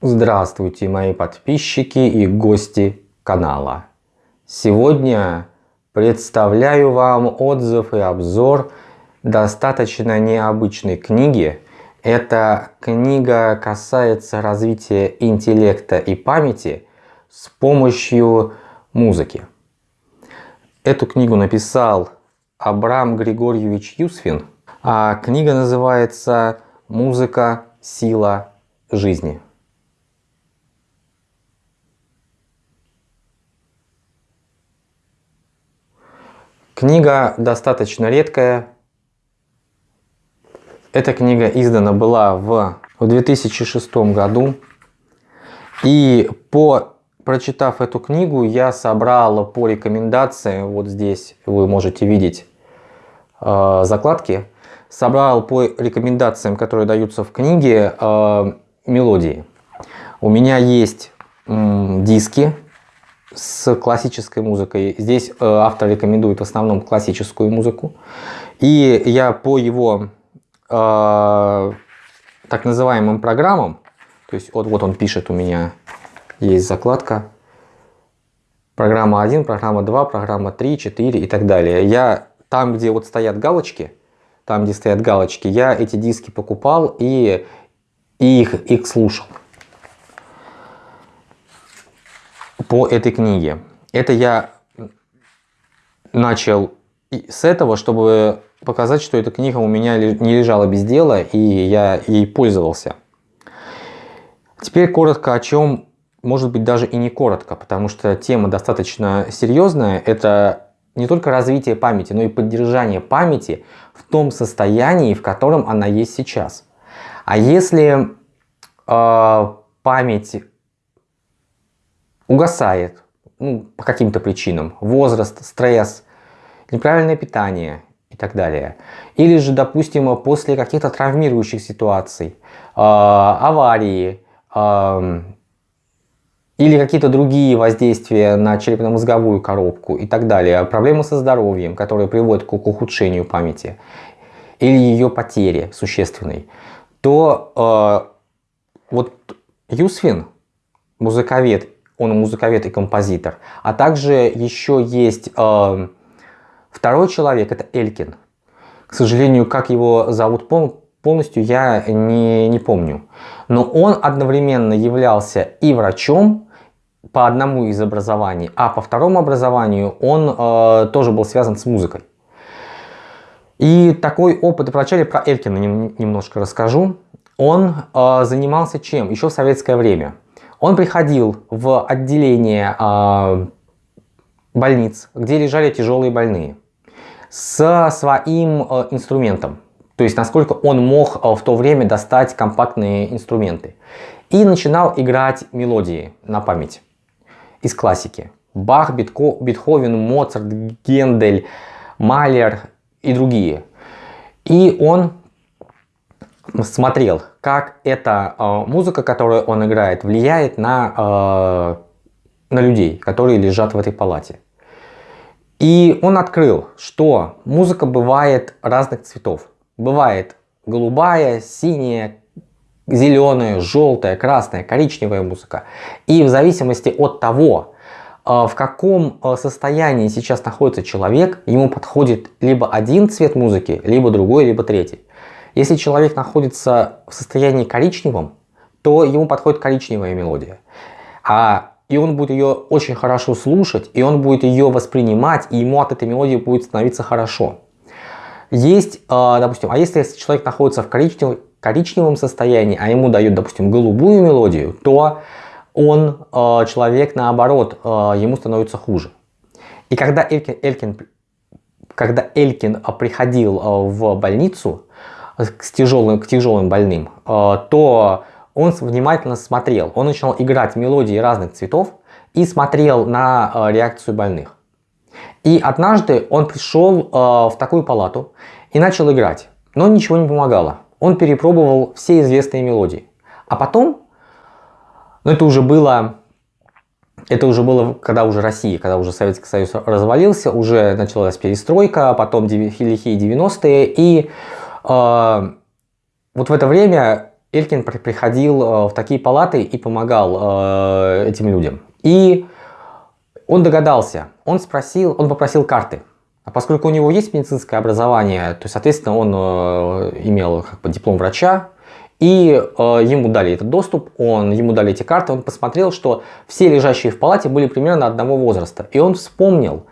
Здравствуйте, мои подписчики и гости канала. Сегодня представляю вам отзыв и обзор достаточно необычной книги. Эта книга касается развития интеллекта и памяти с помощью музыки. Эту книгу написал Абрам Григорьевич Юсфин, а книга называется «Музыка. Сила жизни». Книга достаточно редкая. Эта книга издана была в, в 2006 году. И по прочитав эту книгу, я собрал по рекомендациям, вот здесь вы можете видеть э, закладки, собрал по рекомендациям, которые даются в книге, э, мелодии. У меня есть э, диски с классической музыкой. Здесь э, автор рекомендует в основном классическую музыку. И я по его э, так называемым программам, то есть вот, вот он пишет у меня, есть закладка, программа 1, программа 2, программа 3, 4 и так далее. Я там, где вот стоят галочки, там, где стоят галочки, я эти диски покупал и, и их, их слушал. По этой книге. Это я начал с этого, чтобы показать, что эта книга у меня не лежала без дела, и я ей пользовался. Теперь коротко о чем, может быть даже и не коротко, потому что тема достаточно серьезная. Это не только развитие памяти, но и поддержание памяти в том состоянии, в котором она есть сейчас. А если э, память угасает ну, по каким-то причинам, возраст, стресс, неправильное питание и так далее. Или же, допустим, после каких-то травмирующих ситуаций, э, аварии, э, или какие-то другие воздействия на черепно-мозговую коробку и так далее, проблемы со здоровьем, которые приводят к ухудшению памяти или ее потере существенной, то э, вот Юсфин, музыковед он музыковед и композитор. А также еще есть э, второй человек, это Элькин. К сожалению, как его зовут полностью, я не, не помню. Но он одновременно являлся и врачом по одному из образований, а по второму образованию он э, тоже был связан с музыкой. И такой опыт, вначале про Элькина немножко расскажу. Он э, занимался чем? Еще в советское время. Он приходил в отделение э, больниц, где лежали тяжелые больные, со своим э, инструментом. То есть, насколько он мог э, в то время достать компактные инструменты. И начинал играть мелодии на память из классики. Бах, Бетко, Бетховен, Моцарт, Гендель, Малер и другие. И он смотрел, как эта э, музыка, которую он играет, влияет на, э, на людей, которые лежат в этой палате. И он открыл, что музыка бывает разных цветов. Бывает голубая, синяя, зеленая, желтая, красная, коричневая музыка. И в зависимости от того, в каком состоянии сейчас находится человек, ему подходит либо один цвет музыки, либо другой, либо третий. Если человек находится в состоянии коричневом, то ему подходит коричневая мелодия. А, и он будет ее очень хорошо слушать, и он будет ее воспринимать, и ему от этой мелодии будет становиться хорошо. Есть, а, допустим, а если человек находится в коричневом, коричневом состоянии, а ему дают, допустим, голубую мелодию, то он, а, человек, наоборот, ему становится хуже. И когда Элькин, Элькин, когда Элькин приходил в больницу, к тяжелым, к тяжелым больным, э, то он внимательно смотрел. Он начинал играть мелодии разных цветов и смотрел на э, реакцию больных. И однажды он пришел э, в такую палату и начал играть, но ничего не помогало. Он перепробовал все известные мелодии. А потом, ну это уже было, это уже было, когда уже Россия, когда уже Советский Союз развалился, уже началась перестройка, потом лихие 90-е, и вот в это время Элькин приходил э, в такие палаты и помогал э, этим людям. И он догадался, он спросил, он попросил карты. А поскольку у него есть медицинское образование, то, соответственно, он э, имел как бы, диплом врача, и э, ему дали этот доступ, он, ему дали эти карты, он посмотрел, что все лежащие в палате были примерно одного возраста. И он вспомнил,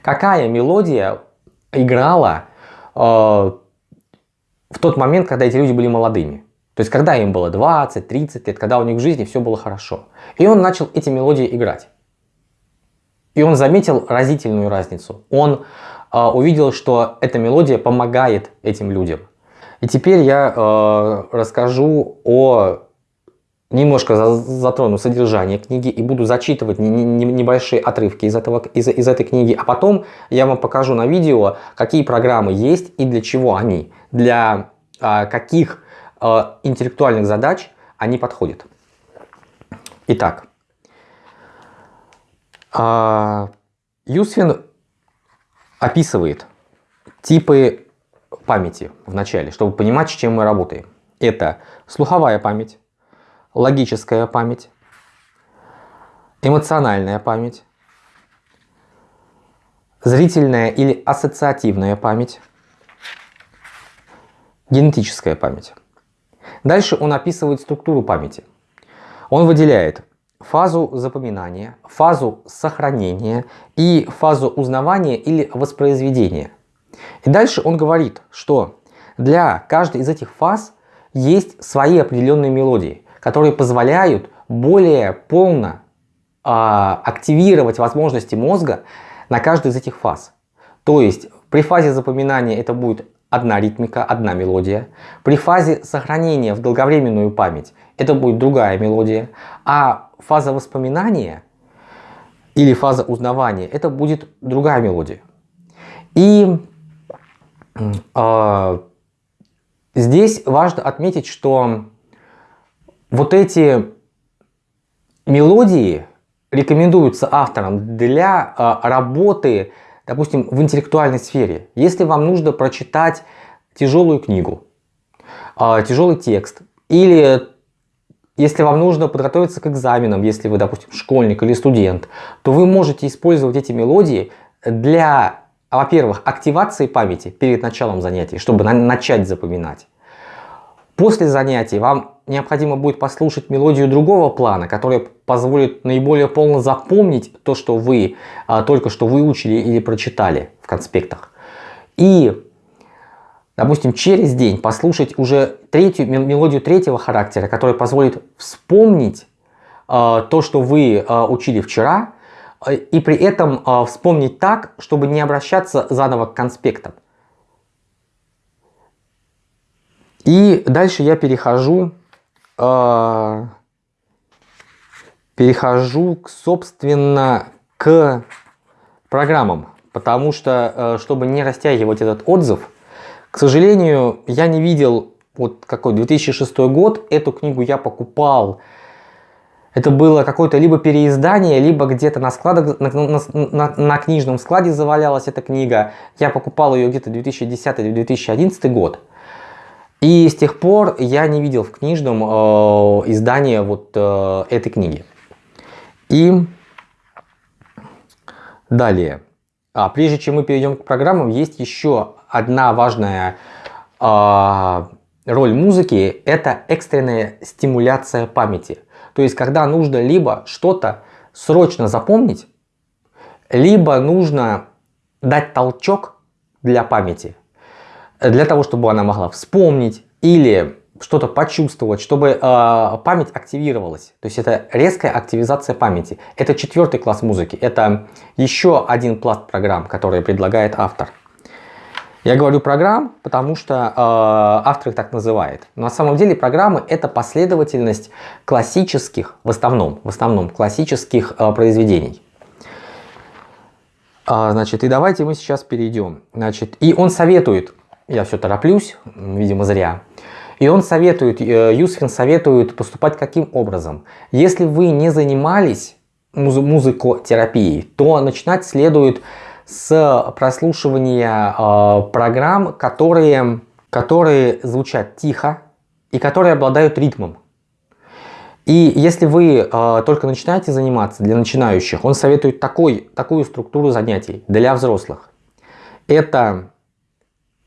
какая мелодия играла в тот момент, когда эти люди были молодыми. То есть, когда им было 20-30 лет, когда у них в жизни все было хорошо. И он начал эти мелодии играть. И он заметил разительную разницу. Он э, увидел, что эта мелодия помогает этим людям. И теперь я э, расскажу о немножко затрону содержание книги и буду зачитывать небольшие отрывки из, этого, из, из этой книги, а потом я вам покажу на видео, какие программы есть и для чего они, для а, каких а, интеллектуальных задач они подходят. Итак, а, Юсфин описывает типы памяти в начале, чтобы понимать, с чем мы работаем. Это слуховая память, логическая память, эмоциональная память, зрительная или ассоциативная память, генетическая память. Дальше он описывает структуру памяти. Он выделяет фазу запоминания, фазу сохранения и фазу узнавания или воспроизведения. И дальше он говорит, что для каждой из этих фаз есть свои определенные мелодии которые позволяют более полно э, активировать возможности мозга на каждой из этих фаз. То есть при фазе запоминания это будет одна ритмика, одна мелодия. При фазе сохранения в долговременную память это будет другая мелодия. А фаза воспоминания или фаза узнавания это будет другая мелодия. И э, здесь важно отметить, что вот эти мелодии рекомендуются авторам для э, работы, допустим, в интеллектуальной сфере. Если вам нужно прочитать тяжелую книгу, э, тяжелый текст, или если вам нужно подготовиться к экзаменам, если вы, допустим, школьник или студент, то вы можете использовать эти мелодии для, во-первых, активации памяти перед началом занятий, чтобы начать запоминать. После занятий вам необходимо будет послушать мелодию другого плана, которая позволит наиболее полно запомнить то, что вы а, только что выучили или прочитали в конспектах. И, допустим, через день послушать уже третью мелодию третьего характера, которая позволит вспомнить а, то, что вы а, учили вчера, и при этом а, вспомнить так, чтобы не обращаться заново к конспектам. И дальше я перехожу, э, перехожу к, собственно, к программам. Потому что, э, чтобы не растягивать этот отзыв, к сожалению, я не видел, вот какой 2006 год, эту книгу я покупал. Это было какое-то либо переиздание, либо где-то на, складах, на, на, на, на книжном складе завалялась эта книга. Я покупал ее где-то 2010-2011 год. И с тех пор я не видел в книжном э, издания вот э, этой книги. И далее. А прежде чем мы перейдем к программам, есть еще одна важная э, роль музыки. Это экстренная стимуляция памяти. То есть, когда нужно либо что-то срочно запомнить, либо нужно дать толчок для памяти для того, чтобы она могла вспомнить или что-то почувствовать, чтобы э, память активировалась. То есть это резкая активизация памяти. Это четвертый класс музыки. Это еще один пласт программ, который предлагает автор. Я говорю программ, потому что э, автор их так называет. Но на самом деле программы это последовательность классических, в основном, в основном классических э, произведений. А, значит, и давайте мы сейчас перейдем. Значит, и он советует я все тороплюсь, видимо зря. И он советует, э, Юсфин советует поступать каким образом? Если вы не занимались муз музыкотерапией, то начинать следует с прослушивания э, программ, которые, которые звучат тихо и которые обладают ритмом. И если вы э, только начинаете заниматься для начинающих, он советует такой, такую структуру занятий для взрослых. Это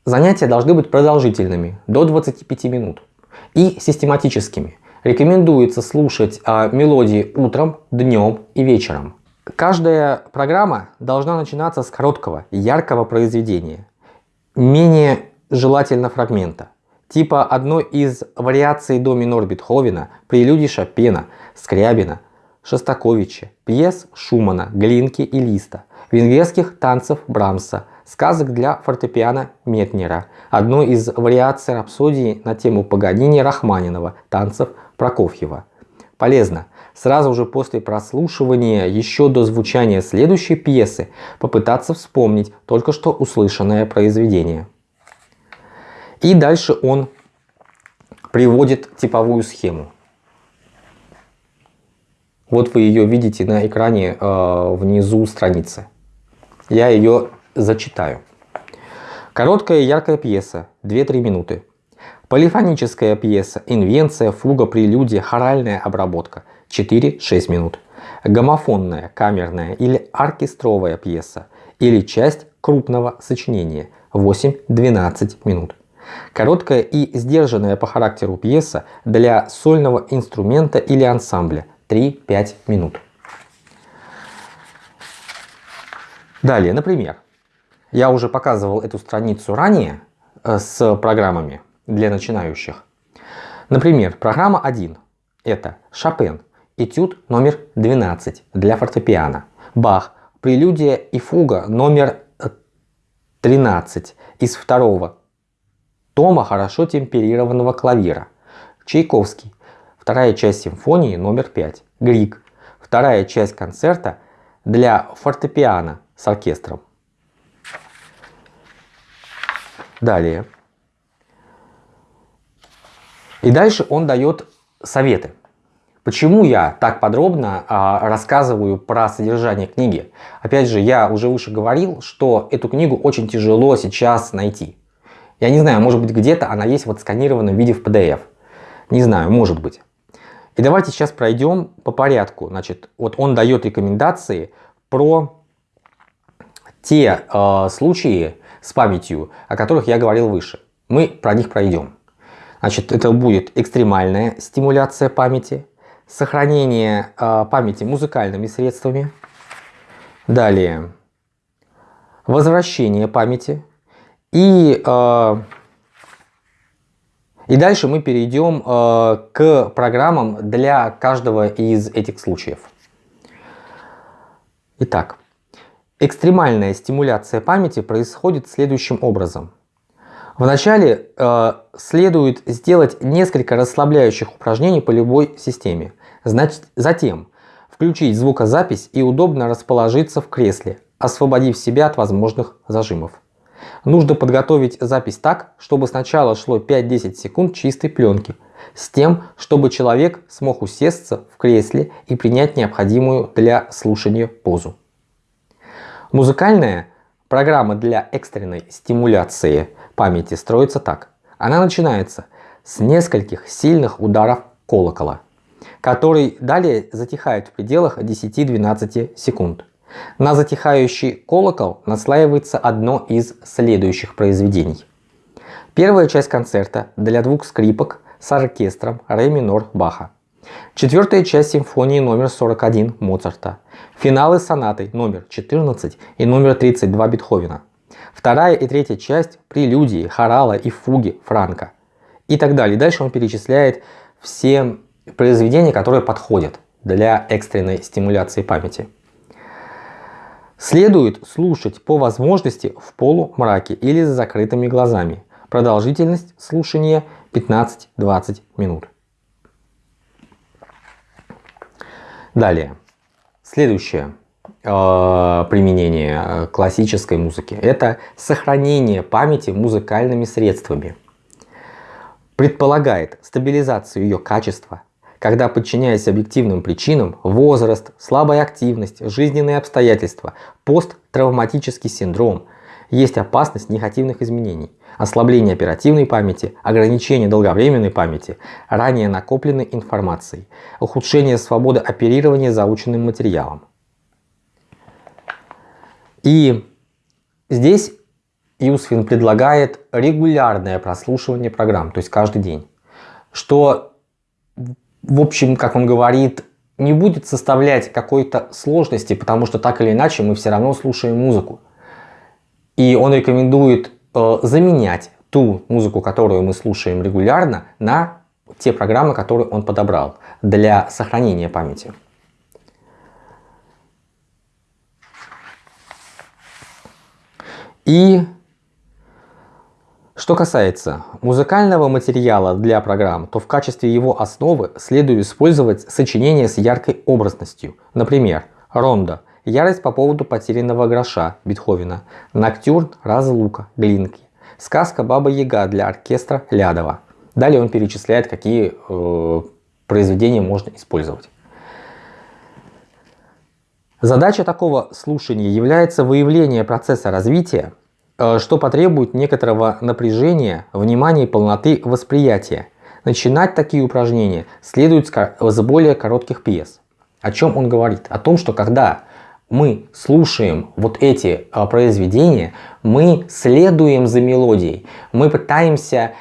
занятия должны быть продолжительными, до 25 минут, и систематическими. Рекомендуется слушать э, мелодии утром, днем и вечером. Каждая программа должна начинаться с короткого, яркого произведения, менее желательно фрагмента типа одной из вариаций до минор Бетховена, прелюдий Шопена, Скрябина, Шостаковича, пьес Шумана, Глинки и Листа, венгерских танцев Брамса, сказок для фортепиано Метнера, одной из вариаций рапсодии на тему Паганини Рахманинова, танцев Прокофьева. Полезно сразу же после прослушивания, еще до звучания следующей пьесы, попытаться вспомнить только что услышанное произведение. И дальше он приводит типовую схему. Вот вы ее видите на экране э, внизу страницы. Я ее зачитаю. Короткая яркая пьеса, 2-3 минуты. Полифоническая пьеса, инвенция, фуга, прелюдия, хоральная обработка, 4-6 минут. Гомофонная, камерная или оркестровая пьеса или часть крупного сочинения, 8-12 минут. Короткая и сдержанная по характеру пьеса для сольного инструмента или ансамбля 3-5 минут. Далее, например, я уже показывал эту страницу ранее э, с программами для начинающих. Например, программа 1 – это Шопен, этюд номер 12 для фортепиано, Бах, прелюдия и фуга номер 13 из второго тома хорошо темперированного клавира. Чайковский. Вторая часть симфонии номер 5. Грик. Вторая часть концерта для фортепиано с оркестром. Далее. И дальше он дает советы. Почему я так подробно а, рассказываю про содержание книги? Опять же, я уже выше говорил, что эту книгу очень тяжело сейчас найти. Я не знаю, может быть где-то она есть в отсканированном виде в PDF. Не знаю, может быть. И давайте сейчас пройдем по порядку. Значит, вот он дает рекомендации про те э, случаи с памятью, о которых я говорил выше. Мы про них пройдем. Значит, это будет экстремальная стимуляция памяти, сохранение э, памяти музыкальными средствами. Далее, возвращение памяти, и, э, и дальше мы перейдем э, к программам для каждого из этих случаев. Итак, экстремальная стимуляция памяти происходит следующим образом. Вначале э, следует сделать несколько расслабляющих упражнений по любой системе. Значит, затем включить звукозапись и удобно расположиться в кресле, освободив себя от возможных зажимов. Нужно подготовить запись так, чтобы сначала шло 5-10 секунд чистой пленки, с тем, чтобы человек смог усесться в кресле и принять необходимую для слушания позу. Музыкальная программа для экстренной стимуляции памяти строится так. Она начинается с нескольких сильных ударов колокола, который далее затихает в пределах 10-12 секунд. На затихающий колокол наслаивается одно из следующих произведений. Первая часть концерта для двух скрипок с оркестром ре минор Баха. Четвертая часть симфонии номер 41 Моцарта. Финалы сонаты номер 14 и номер 32 Бетховена. Вторая и третья часть прелюдии, хорала и фуги Франка. И так далее. Дальше он перечисляет все произведения, которые подходят для экстренной стимуляции памяти. Следует слушать по возможности в полумраке или с закрытыми глазами. Продолжительность слушания 15-20 минут. Далее. Следующее э, применение э, классической музыки – это сохранение памяти музыкальными средствами. Предполагает стабилизацию ее качества, когда, подчиняясь объективным причинам, возраст, слабая активность, жизненные обстоятельства, посттравматический синдром, есть опасность негативных изменений, ослабление оперативной памяти, ограничение долговременной памяти, ранее накопленной информацией, ухудшение свободы оперирования заученным материалом. И здесь Юсфин предлагает регулярное прослушивание программ, то есть каждый день, что, в общем, как он говорит, не будет составлять какой-то сложности, потому что так или иначе мы все равно слушаем музыку. И он рекомендует э, заменять ту музыку, которую мы слушаем регулярно, на те программы, которые он подобрал для сохранения памяти. И что касается музыкального материала для программ, то в качестве его основы следует использовать сочинение с яркой образностью. Например, Ронда Ярость по поводу потерянного гроша Бетховена, Ноктюрн Разлука Глинки, Сказка Баба Яга для оркестра Лядова. Далее он перечисляет, какие э, произведения можно использовать. Задача такого слушания является выявление процесса развития, э, что потребует некоторого напряжения, внимания и полноты восприятия. Начинать такие упражнения следует с более коротких пьес. О чем он говорит? О том, что когда мы слушаем вот эти а, произведения, мы следуем за мелодией, мы пытаемся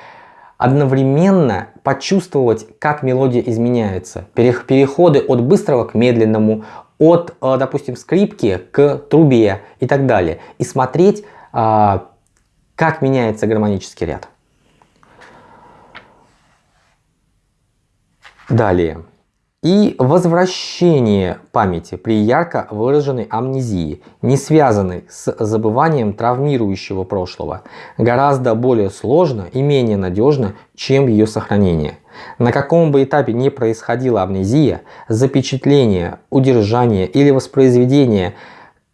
одновременно почувствовать, как мелодия изменяется. Переходы от быстрого к медленному, от, а, допустим, скрипки к трубе и так далее. И смотреть, а, как меняется гармонический ряд. Далее и возвращение памяти при ярко выраженной амнезии, не связанной с забыванием травмирующего прошлого, гораздо более сложно и менее надежно, чем ее сохранение. На каком бы этапе ни происходила амнезия, запечатление, удержание или воспроизведение,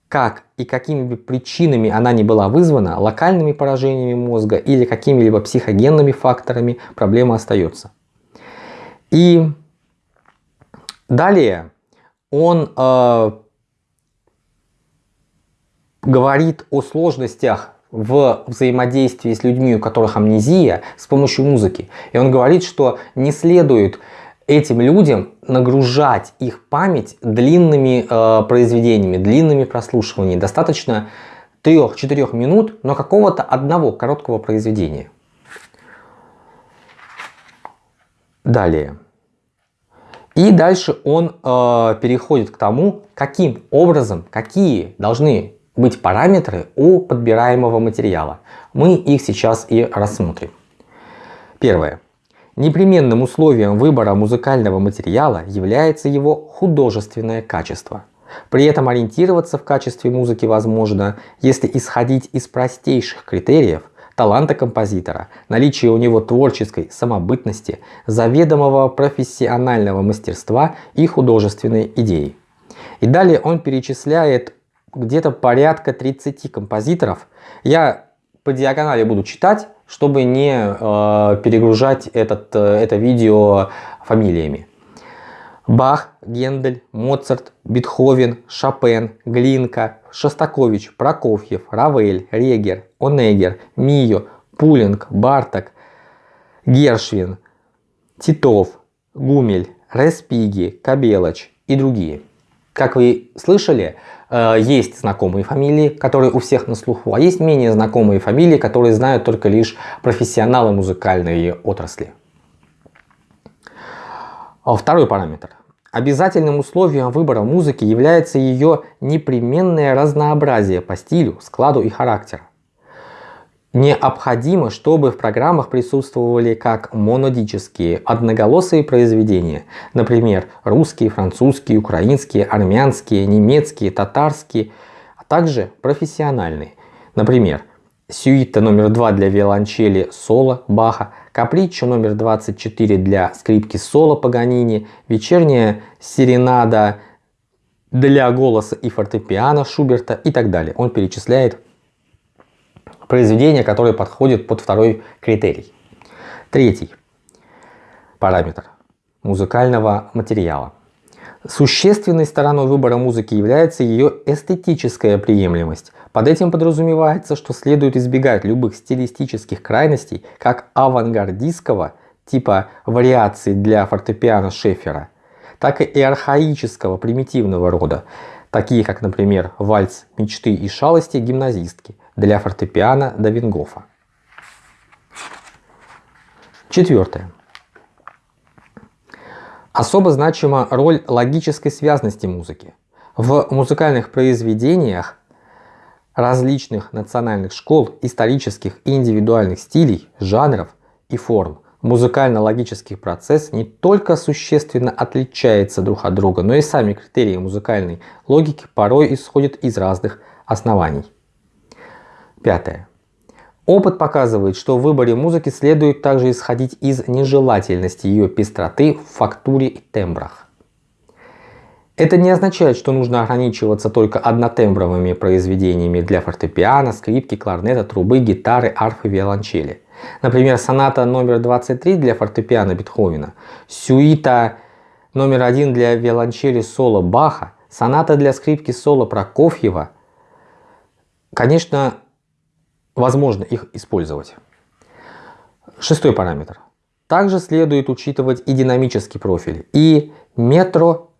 как и какими бы причинами она ни была вызвана, локальными поражениями мозга или какими-либо психогенными факторами, проблема остается. И Далее он э, говорит о сложностях в взаимодействии с людьми, у которых амнезия, с помощью музыки. И он говорит, что не следует этим людям нагружать их память длинными э, произведениями, длинными прослушиваниями. Достаточно 3-4 минут, но какого-то одного короткого произведения. Далее. И дальше он э, переходит к тому, каким образом, какие должны быть параметры у подбираемого материала. Мы их сейчас и рассмотрим. Первое. Непременным условием выбора музыкального материала является его художественное качество. При этом ориентироваться в качестве музыки возможно, если исходить из простейших критериев, таланта композитора, наличие у него творческой самобытности, заведомого профессионального мастерства и художественной идеи. И далее он перечисляет где-то порядка 30 композиторов. Я по диагонали буду читать, чтобы не э, перегружать этот, э, это видео фамилиями. Бах, Гендель, Моцарт, Бетховен, Шопен, Глинка, Шостакович, Прокофьев, Равель, Регер, Онегер, Мио, Пулинг, Барток, Гершвин, Титов, Гумель, Респиги, Кабелоч и другие. Как вы слышали, э, есть знакомые фамилии, которые у всех на слуху, а есть менее знакомые фамилии, которые знают только лишь профессионалы музыкальной отрасли. А второй параметр. Обязательным условием выбора музыки является ее непременное разнообразие по стилю, складу и характеру. Необходимо, чтобы в программах присутствовали как монодические, одноголосые произведения, например, русские, французские, украинские, армянские, немецкие, татарские, а также профессиональные, например, сюита номер 2 для виолончели соло Баха, каприччо номер 24 для скрипки соло Паганини, вечерняя серенада для голоса и фортепиано Шуберта и так далее. Он перечисляет произведения, которые подходят под второй критерий. Третий параметр музыкального материала. Существенной стороной выбора музыки является ее эстетическая приемлемость. Под этим подразумевается, что следует избегать любых стилистических крайностей, как авангардистского типа вариаций для фортепиано Шефера, так и архаического примитивного рода, такие как, например, вальс мечты и шалости гимназистки для фортепиано Давингофа. Четвертое. Особо значима роль логической связности музыки. В музыкальных произведениях различных национальных школ, исторических и индивидуальных стилей, жанров и форм музыкально-логический процесс не только существенно отличается друг от друга, но и сами критерии музыкальной логики порой исходят из разных оснований. Пятое. Опыт показывает, что в выборе музыки следует также исходить из нежелательности ее пестроты в фактуре и тембрах. Это не означает, что нужно ограничиваться только однотембровыми произведениями для фортепиано, скрипки, кларнета, трубы, гитары, арфы, виолончели. Например, соната номер 23 для фортепиано Бетховена, сюита номер 1 для виолончели соло Баха, соната для скрипки соло Прокофьева. Конечно, возможно их использовать. Шестой параметр. Также следует учитывать и динамический профиль, и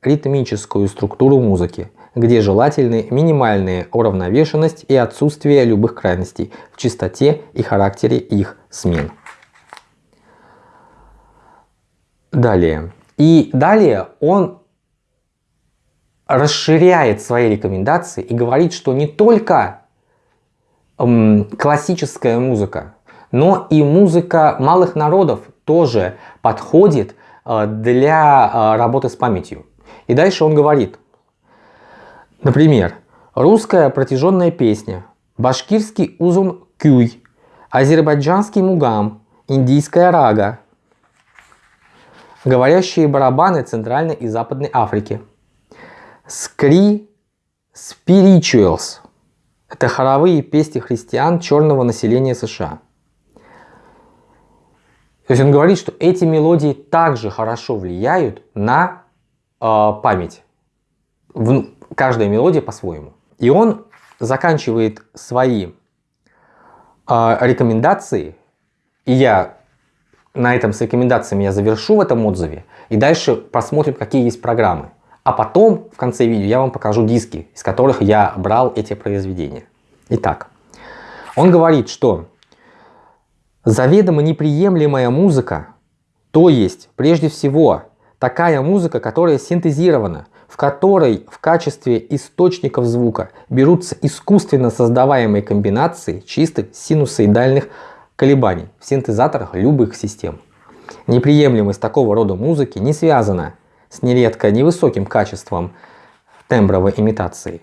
метро-ритмическую структуру музыки, где желательны минимальная уравновешенность и отсутствие любых крайностей в частоте и характере их смен. Далее. И далее он расширяет свои рекомендации и говорит, что не только классическая музыка, но и музыка малых народов тоже подходит э, для э, работы с памятью. И дальше он говорит, например, русская протяженная песня, башкирский узун кюй, азербайджанский мугам, индийская рага, говорящие барабаны Центральной и Западной Африки, скри spirituals – это хоровые песни христиан черного населения США. То есть он говорит, что эти мелодии также хорошо влияют на память. В, каждая мелодия по-своему. И он заканчивает свои э, рекомендации, и я на этом с рекомендациями я завершу в этом отзыве, и дальше посмотрим, какие есть программы. А потом в конце видео я вам покажу диски, из которых я брал эти произведения. Итак, он говорит, что заведомо неприемлемая музыка, то есть прежде всего такая музыка, которая синтезирована, в которой в качестве источников звука берутся искусственно создаваемые комбинации чистых синусоидальных колебаний в синтезаторах любых систем. Неприемлемость такого рода музыки не связана с нередко невысоким качеством тембровой имитации.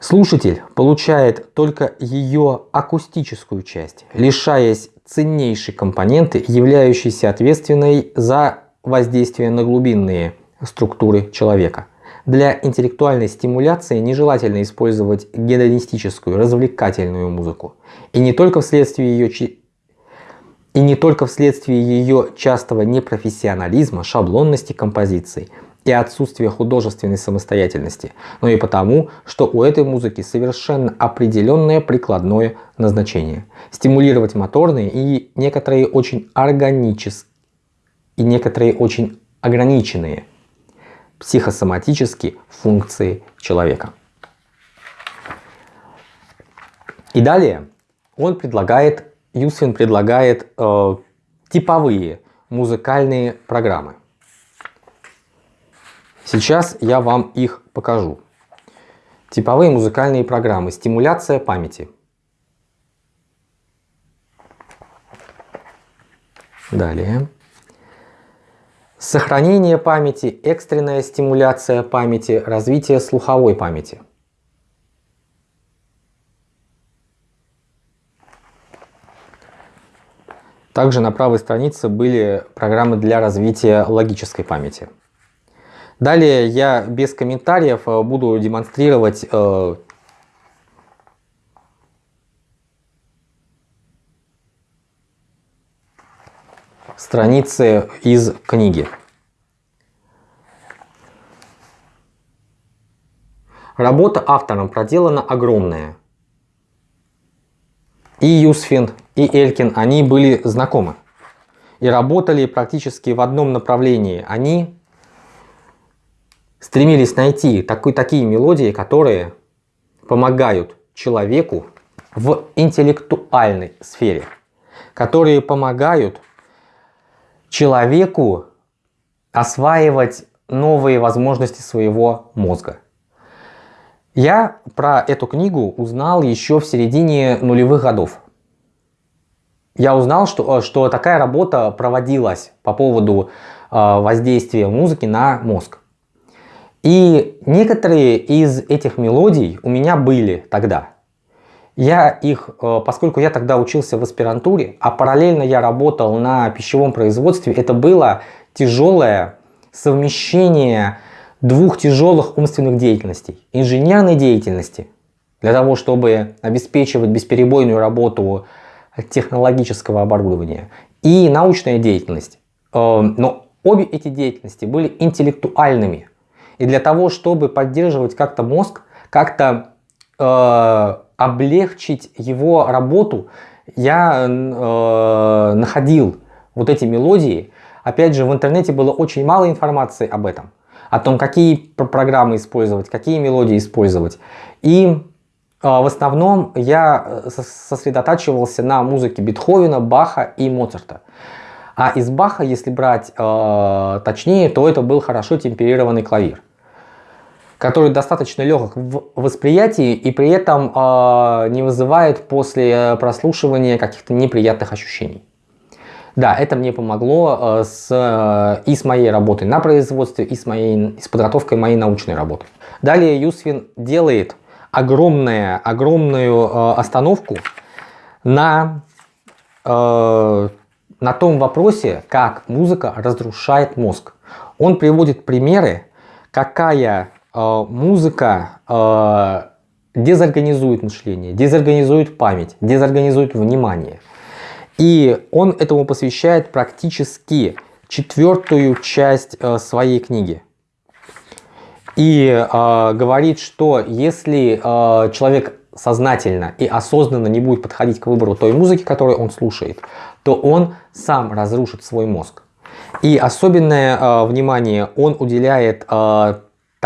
Слушатель получает только ее акустическую часть, лишаясь ценнейшей компоненты, являющейся ответственной за воздействие на глубинные структуры человека. Для интеллектуальной стимуляции нежелательно использовать гедонистическую, развлекательную музыку. И не только вследствие ее и не только вследствие ее частого непрофессионализма, шаблонности композиций и отсутствия художественной самостоятельности, но и потому, что у этой музыки совершенно определенное прикладное назначение. Стимулировать моторные и некоторые очень органические и некоторые очень ограниченные психосоматические функции человека. И далее он предлагает Юсвин предлагает э, типовые музыкальные программы. Сейчас я вам их покажу. Типовые музыкальные программы. Стимуляция памяти. Далее. Сохранение памяти, экстренная стимуляция памяти, развитие слуховой памяти. Также на правой странице были программы для развития логической памяти. Далее я без комментариев э, буду демонстрировать э, страницы из книги. Работа автором проделана огромная. И Юсфин, и Элькин, они были знакомы. И работали практически в одном направлении. Они стремились найти такой, такие мелодии, которые помогают человеку в интеллектуальной сфере, которые помогают человеку осваивать новые возможности своего мозга. Я про эту книгу узнал еще в середине нулевых годов. Я узнал, что, что такая работа проводилась по поводу э, воздействия музыки на мозг. И некоторые из этих мелодий у меня были тогда. Я их, э, поскольку я тогда учился в аспирантуре, а параллельно я работал на пищевом производстве, это было тяжелое совмещение двух тяжелых умственных деятельностей. Инженерной деятельности, для того, чтобы обеспечивать бесперебойную работу технологического оборудования, и научная деятельность. Э, но обе эти деятельности были интеллектуальными. И для того, чтобы поддерживать как-то мозг, как-то э, облегчить его работу, я э, находил вот эти мелодии. Опять же, в интернете было очень мало информации об этом. О том, какие программы использовать, какие мелодии использовать. И э, в основном я э, сосредотачивался на музыке Бетховена, Баха и Моцарта. А из Баха, если брать э, точнее, то это был хорошо темперированный клавир который достаточно легок в восприятии и при этом э, не вызывает после прослушивания каких-то неприятных ощущений. Да, это мне помогло э, с, э, и с моей работой на производстве, и с, моей, с подготовкой моей научной работы. Далее Юсвин делает огромное, огромную э, остановку на, э, на том вопросе, как музыка разрушает мозг. Он приводит примеры, какая Э, музыка э, дезорганизует мышление, дезорганизует память, дезорганизует внимание. И он этому посвящает практически четвертую часть э, своей книги. И э, говорит, что если э, человек сознательно и осознанно не будет подходить к выбору той музыки, которую он слушает, то он сам разрушит свой мозг. И особенное э, внимание он уделяет э,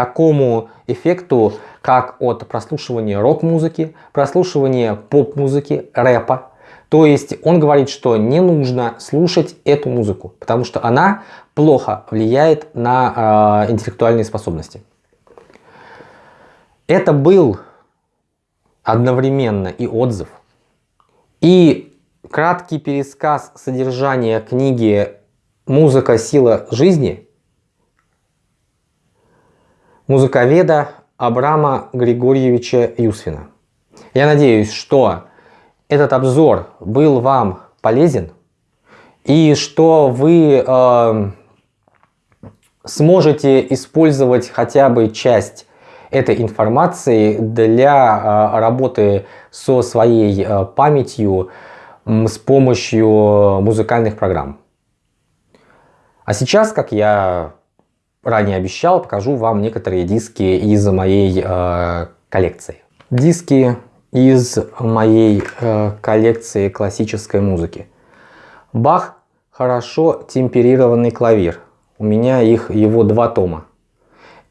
такому эффекту, как от прослушивания рок-музыки, прослушивания поп-музыки, рэпа. То есть он говорит, что не нужно слушать эту музыку, потому что она плохо влияет на э, интеллектуальные способности. Это был одновременно и отзыв, и краткий пересказ содержания книги «Музыка. Сила жизни» музыковеда Абрама Григорьевича Юсфина. Я надеюсь, что этот обзор был вам полезен и что вы э, сможете использовать хотя бы часть этой информации для э, работы со своей э, памятью э, с помощью музыкальных программ. А сейчас, как я ранее обещал, покажу вам некоторые диски из моей э, коллекции. Диски из моей э, коллекции классической музыки. Бах хорошо темперированный клавир. У меня их его два тома.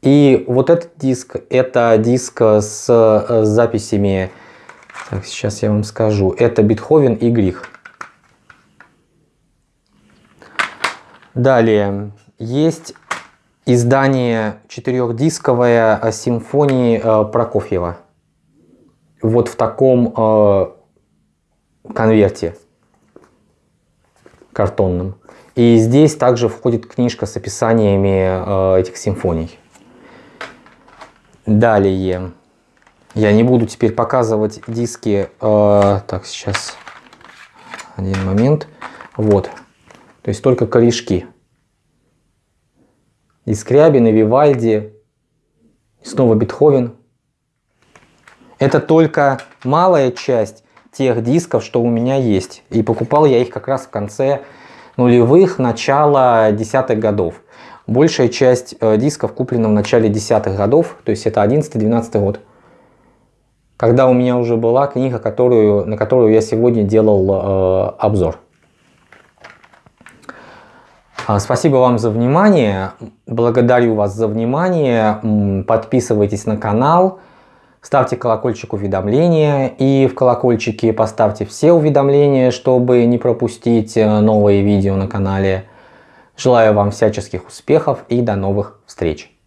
И вот этот диск, это диск с э, записями, так, сейчас я вам скажу, это Бетховен и Грих. Далее, есть издание четырехдисковое э, симфонии э, Прокофьева. Вот в таком э, конверте картонном. И здесь также входит книжка с описаниями этих симфоний. Далее. Я не буду теперь показывать диски. так, сейчас. Один момент. Вот. То есть только корешки и Скрябин, и Вивальди, и снова Бетховен. Это только малая часть тех дисков, что у меня есть. И покупал я их как раз в конце нулевых, начала десятых годов. Большая часть э, дисков куплена в начале десятых годов, то есть это 11-12 год. Когда у меня уже была книга, которую, на которую я сегодня делал э, обзор. А, спасибо вам за внимание. Благодарю вас за внимание. Подписывайтесь на канал. Ставьте колокольчик уведомления и в колокольчике поставьте все уведомления, чтобы не пропустить э, новые видео на канале. Желаю вам всяческих успехов и до новых встреч!